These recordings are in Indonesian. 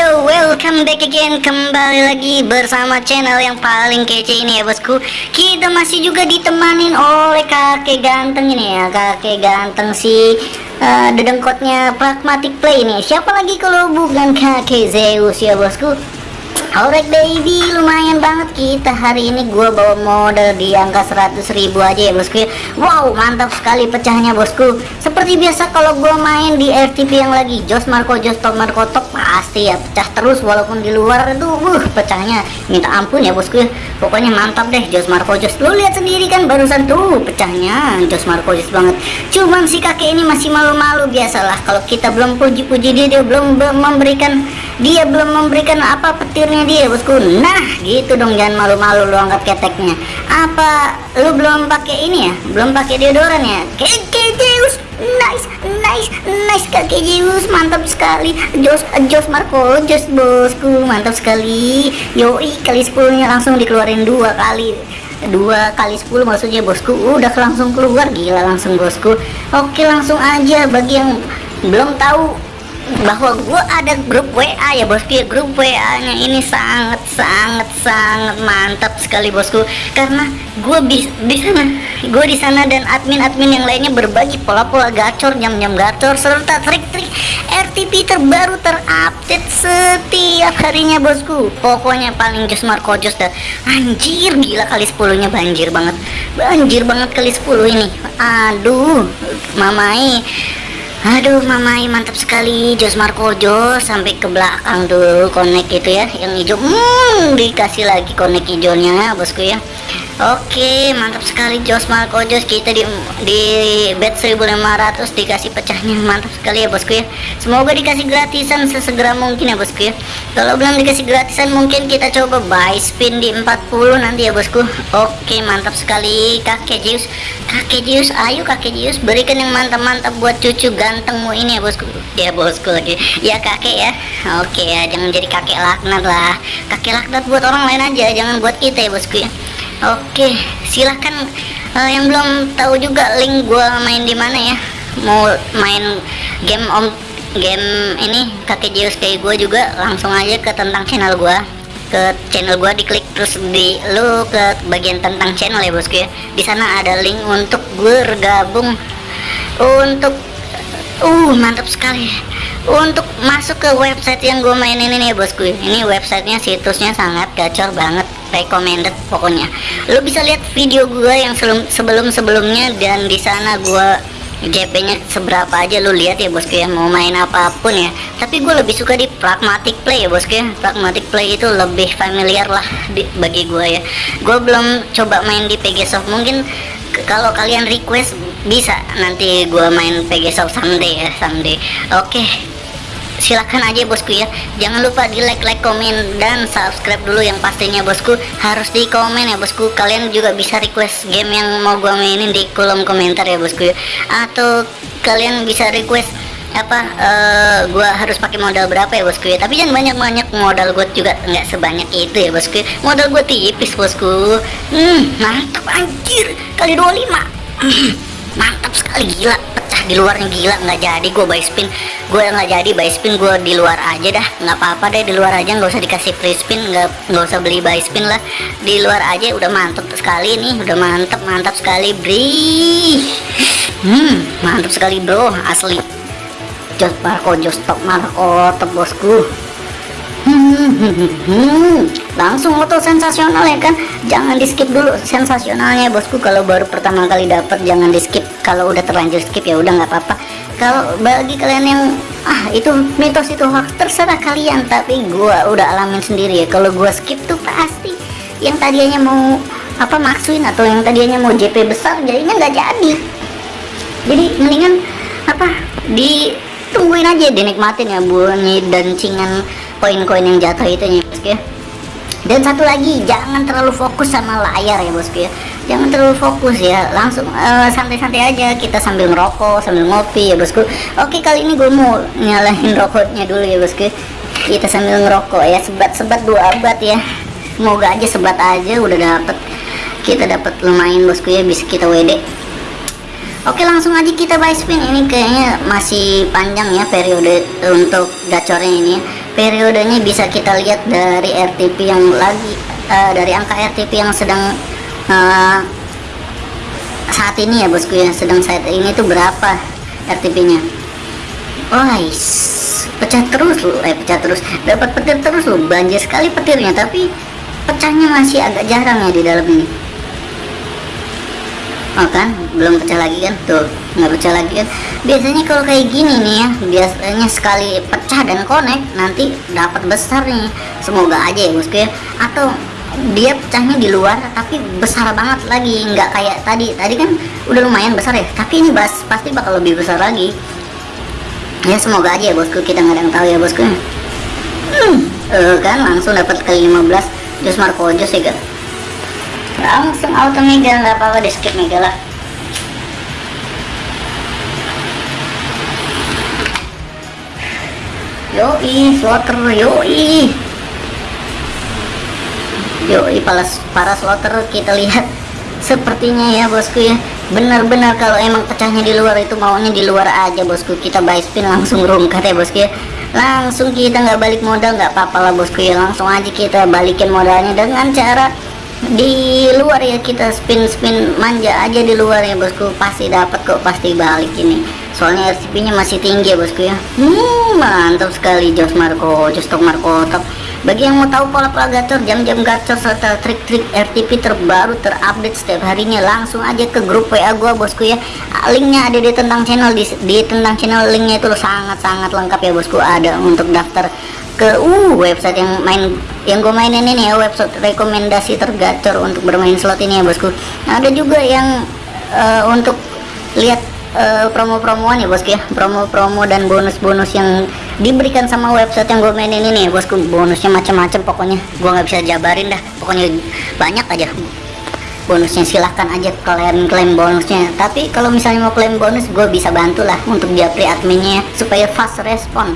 yo, welcome back again. Kembali lagi bersama channel yang paling kece ini ya bosku. Kita masih juga ditemanin oleh kakek ganteng ini ya. Kakek ganteng si uh, dedengkotnya Pragmatic Play ini. Siapa lagi kalau bukan kakek Zeus ya bosku? Alright baby, lumayan kita hari ini gua bawa modal di angka 100 ribu aja ya bosku Wow, mantap sekali pecahnya bosku. Seperti biasa kalau gua main di RTP yang lagi Jos Marco Jos Top Marco Top pasti ya pecah terus walaupun di luar itu uh, pecahnya. Minta ampun ya bosku Pokoknya mantap deh Jos Marco Jos. Lu lihat sendiri kan barusan tuh pecahnya Jos Marco Jos banget. Cuman si kakek ini masih malu-malu biasalah. Kalau kita belum puji-puji dia, dia belum memberikan dia belum memberikan apa petirnya dia bosku. Nah gitu dong jangan malu-malu lu angkat keteknya. Apa lu belum pakai ini ya? Belum pakai deodoran ya? Kakek Zeus. Nice nice nice kakek Zeus. Mantap sekali. Jos Jos Marco Jos bosku. Mantap sekali. Yoi kali 10 nya langsung dikeluarin dua kali. Dua kali 10 maksudnya bosku. Udah langsung keluar. Gila langsung bosku. Oke langsung aja. Bagi yang belum tahu bahwa gue ada grup WA ya bosku ya grup WA nya ini sangat sangat sangat mantap sekali bosku. Karena gue bis di sana gue di sana dan admin-admin yang lainnya berbagi pola-pola gacor jam-jam gacor serta trik-trik RTP terbaru terupdate setiap harinya bosku. Pokoknya paling jos Marco Jos dah. Anjir gila kali 10 nya banjir banget. Banjir banget kali 10 ini. Aduh mamai Aduh mamai mantap sekali. Jos Marco Jos sampai ke belakang tuh connect itu ya yang hijau. Hmm, dikasih lagi connect hijaunya bosku ya Oke mantap sekali Jos Marco. Jos kita di di bet 1500 dikasih pecahnya. Mantap sekali ya bosku ya. Semoga dikasih gratisan sesegera mungkin ya bosku ya. Kalau belum dikasih gratisan mungkin kita coba buy spin di 40 nanti ya bosku. Oke mantap sekali kakek Zeus. Kakek Zeus ayo kakek Zeus. Berikan yang mantap-mantap buat cucu gantengmu ini ya bosku. Ya bosku lagi. Ya kakek ya. Oke ya jangan jadi kakek laknat lah. Kakek laknat buat orang lain aja jangan buat kita ya bosku ya Oke, silahkan uh, yang belum tahu juga link gua main di mana ya. Mau main game om game ini kakek Zeus kayak gue juga langsung aja ke tentang channel gua. Ke channel gua diklik terus di lu ke bagian tentang channel ya bosku ya. Di sana ada link untuk bergabung. Untuk uh mantap sekali. Untuk masuk ke website yang gue mainin ini ya. Bosku ini websitenya situsnya sangat gacor banget recommended pokoknya. Lo bisa lihat video gue yang sebelum sebelumnya dan di sana gue GP nya seberapa aja lo lihat ya bosku ya. Mau main apa pun ya. Tapi gue lebih suka di pragmatic play ya bosku ya. Pragmatic play itu lebih familiar lah di, bagi gue ya. Gue belum coba main di PG Soft mungkin kalau kalian request bisa nanti gue main PG Soft someday ya someday. Oke. okay silahkan aja bosku ya. Jangan lupa di like like komen dan subscribe dulu yang pastinya bosku. Harus di komen ya bosku. Kalian juga bisa request game yang mau gua mainin di kolom komentar ya bosku ya. Atau kalian bisa request apa uh, gua harus pakai modal berapa ya bosku ya. Tapi jangan banyak-banyak modal gue juga nggak sebanyak itu ya bosku ya. modal gue tipis bosku. Hmm mantap anjir. Kali 25 mantap sekali gila di luarnya gila nggak jadi gue buy spin. Gue nggak jadi buy spin gue di luar aja dah. Nggak apa-apa deh di luar aja nggak usah dikasih free spin nggak nggak usah beli buy spin lah. Di luar aja udah mantep sekali nih udah mantep mantap sekali bri. Hmm mantap sekali bro asli. Jos Marco jos top Marco top bosku hmm, langsung auto sensasional ya kan? Jangan di skip dulu sensasionalnya bosku. Kalau baru pertama kali dapat jangan di skip kalau udah terlanjur skip ya udah nggak apa-apa. Kalau bagi kalian yang ah itu mitos itu hoax terserah kalian. Tapi gua udah alamin sendiri ya. Kalau gua skip tuh pasti yang tadinya mau apa maksuin atau yang tadinya mau JP besar jadinya nggak jadi. Jadi mendingan apa ditungguin aja dinikmatin ya bunyi dancingan koin-koin yang jatuh itu ya bosku ya. Dan satu lagi jangan terlalu fokus sama layar ya bosku ya. Jangan terlalu fokus ya. Langsung eh, santai-santai uh, aja. Kita sambil ngerokok sambil ngopi ya bosku. Oke kali ini gue mau nyalahin rokoknya dulu ya bosku. Kita sambil ngerokok ya. Sebat-sebat dua abad ya. Semoga aja sebat aja udah dapet. Kita dapat lumayan bosku ya bisa kita WD Oke langsung aja kita buy spin. Ini kayaknya masih panjang ya periode untuk gacornya ini ya periodenya bisa kita lihat dari RTP yang lagi uh, dari angka RTP yang sedang uh, saat ini ya bosku ya sedang saat ini tuh berapa RTP nya oh pecah terus loh eh pecah terus dapat petir terus loh banjir sekali petirnya tapi pecahnya masih agak jarang ya di dalam ini oh kan? Belum pecah lagi kan? Tuh nggak pecah lagi kan? Biasanya kalau kayak gini nih ya biasanya sekali pecah dan connect nanti dapat besar nih. Semoga aja ya bosku ya. Atau dia pecahnya di luar tapi besar banget lagi. Nggak kayak tadi. Tadi kan udah lumayan besar ya tapi ini bas pasti bakal lebih besar lagi. Ya semoga aja ya bosku. Kita nggak ada yang tahu ya bosku hmm, uh, kan langsung dapat ke 15 Jos Marco Jos ya kan langsung auto mega nggak apa-apa di skip mega lah. Yoi slaughter yoi. Yoi para, para slaughter kita lihat sepertinya ya bosku ya. Benar-benar kalau emang pecahnya di luar itu maunya di luar aja bosku. Kita buy spin langsung rungkat ya bosku ya. Langsung kita nggak balik modal nggak apa-apa lah bosku ya. Langsung aja kita balikin modalnya dengan cara di luar ya kita spin spin manja aja di luar ya bosku. Pasti dapat kok pasti balik ini. Soalnya RCP nya masih tinggi ya bosku ya. Hmm, mantap sekali Jos Marco Jos Tok Marco. Top bagi yang mau tahu pola-pola gacor jam-jam gacor serta trik-trik RTP terbaru terupdate setiap harinya langsung aja ke grup WA gua bosku ya. Linknya ada di tentang channel di, di tentang channel linknya itu sangat-sangat lengkap ya bosku. Ada untuk daftar ke uh website yang main yang gue mainin ini ya website rekomendasi tergacor untuk bermain slot ini ya bosku. Nah, ada juga yang uh, untuk lihat uh, promo-promoan ya bosku ya. Promo-promo dan bonus-bonus yang diberikan sama website yang gue mainin ini ya bosku. Bonusnya macam-macam pokoknya. Gue nggak bisa jabarin dah. Pokoknya banyak aja. Bonusnya silahkan aja kalian klaim bonusnya. Tapi kalau misalnya mau klaim bonus gue bisa bantulah untuk dia pre adminnya supaya fast respon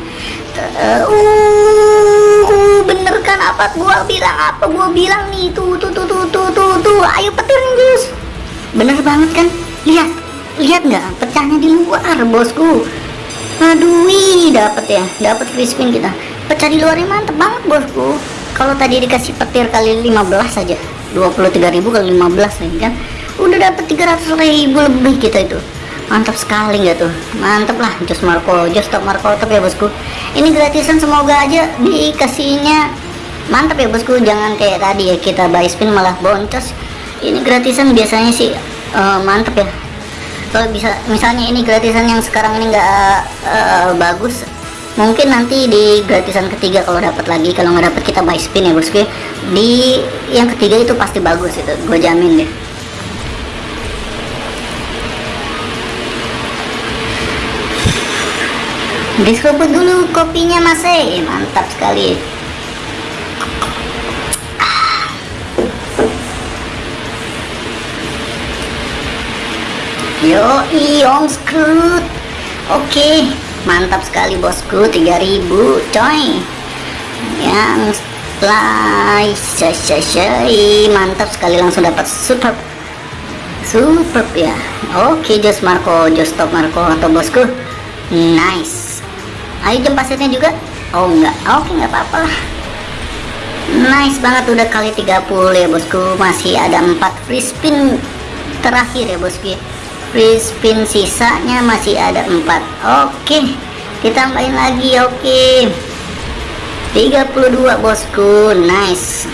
uh, uh, bener kan apa gua bilang apa gua bilang nih? Tuh tuh tuh tuh tuh tuh, tuh. ayo petir nih bener banget kan? Lihat lihat nggak? Pecahnya di luar bosku. Aduh dapat ya. Dapat free spin kita. Pecah di luarnya mantep banget bosku. Kalau tadi dikasih petir kali 15 saja 23.000 kali 15 ya kan? Udah dapat 300.000 lebih kita itu mantap sekali nggak tuh? Mantap lah Jos Marco. Jos Top Marco top ya bosku. Ini gratisan semoga aja dikasihnya. Mantap ya bosku. Jangan kayak tadi ya kita buy spin malah boncos. Ini gratisan biasanya sih uh, mantap ya. Kalau bisa misalnya ini gratisan yang sekarang ini nggak uh, bagus mungkin nanti di gratisan ketiga kalau dapat lagi. Kalau nggak dapat kita buy spin ya bosku di yang ketiga itu pasti bagus itu. Gue jamin deh diseruput dulu. Kopinya mas eh mantap sekali. Yo iong screwed oke mantap sekali bosku. 3000 coy. Yang slice mantap sekali langsung dapat super super ya. Oke Jos Marco Jos Top Marco atau bosku. Nice ayo jam pasirnya juga? Oh enggak. Oke okay, enggak apa-apa. Nice banget udah kali 30 ya bosku. Masih ada 4 free spin terakhir ya bosku free spin sisanya masih ada 4 oke okay. kita tambahin lagi oke. okay. 32 bosku. Nice.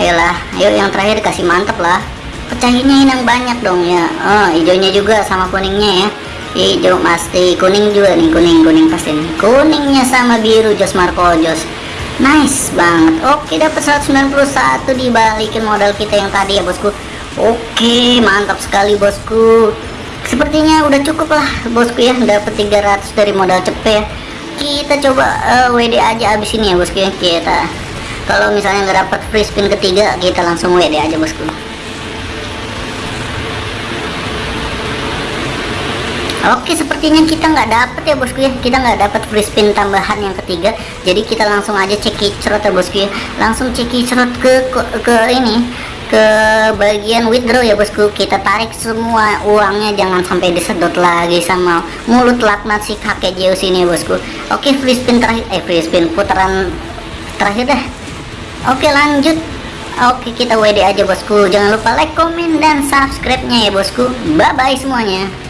Ayolah ayo yang terakhir kasih mantap lah. Pecahinnya yang banyak dong ya. Oh hijaunya juga sama kuningnya ya hijau pasti. Kuning juga nih kuning kuning pasti nih. Kuningnya sama biru Jos Marco Jos. Nice banget. Oke dapat 191 dibalikin modal kita yang tadi ya bosku. Oke mantap sekali bosku. Sepertinya udah cukup lah bosku ya. Dapat 300 dari modal cepet ya. Kita coba uh, eh, WD aja abis ini ya bosku ya. Kita kalau misalnya nggak dapat free spin ketiga kita langsung WD aja bosku Oke sepertinya kita nggak dapet ya bosku ya. Kita nggak dapet free spin tambahan yang ketiga. Jadi kita langsung aja cek kicrot ya bosku ya. Langsung cek kicrot ke, ke ke ini ke bagian withdraw ya bosku. Kita tarik semua uangnya jangan sampai disedot lagi sama mulut laknat si kakek Zeus ini ya bosku. Oke free spin terakhir eh free spin putaran terakhir dah. Oke lanjut. Oke kita WD aja bosku. Jangan lupa like komen dan subscribe nya ya bosku. Bye bye semuanya